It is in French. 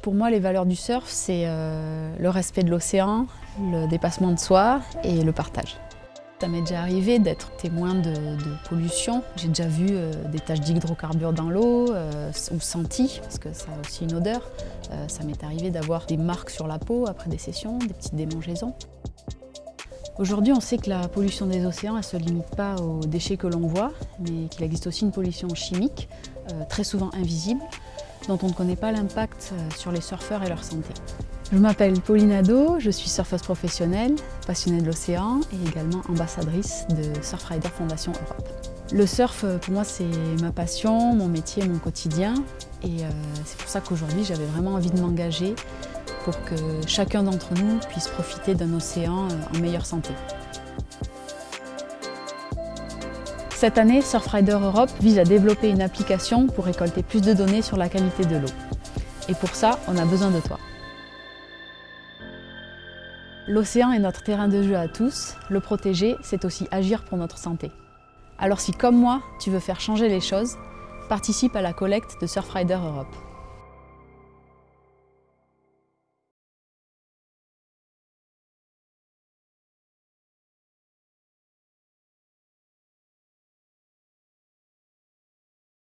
Pour moi, les valeurs du surf, c'est euh, le respect de l'océan, le dépassement de soi et le partage. Ça m'est déjà arrivé d'être témoin de, pollution. J'ai déjà vu euh, des taches d'hydrocarbures dans l'eau euh, ou senti, parce que ça a aussi une odeur. ça m'est arrivé d'avoir des marques sur la peau après des sessions, des petites démangeaisons. Aujourd'hui, on sait que la pollution des océans ne se limite pas aux déchets que l'on voit, mais qu'il existe aussi une pollution chimique, très souvent invisible, dont on ne connaît pas l'impact euh, sur les surfeurs et leur santé. Je m'appelle Pauline Ado, je suis surfeuse professionnelle, passionnée de l'océan et également ambassadrice de Surfrider Fondation Europe. Le surf, euh, pour moi, c'est ma passion, mon métier, mon quotidien. Et euh, c'est pour ça qu'aujourd'hui, j'avais vraiment envie de m'engager pour que chacun d'entre nous puisse profiter d'un océan en meilleure santé. Cette année, Surfrider Europe vise à développer une application pour récolter plus de données sur la qualité de l'eau. Et pour ça, on a besoin de toi. L'océan est notre terrain de jeu à tous. Le protéger, c'est aussi agir pour notre santé. Alors si, comme moi, tu veux faire changer les choses, participe à la collecte de Surfrider Europe.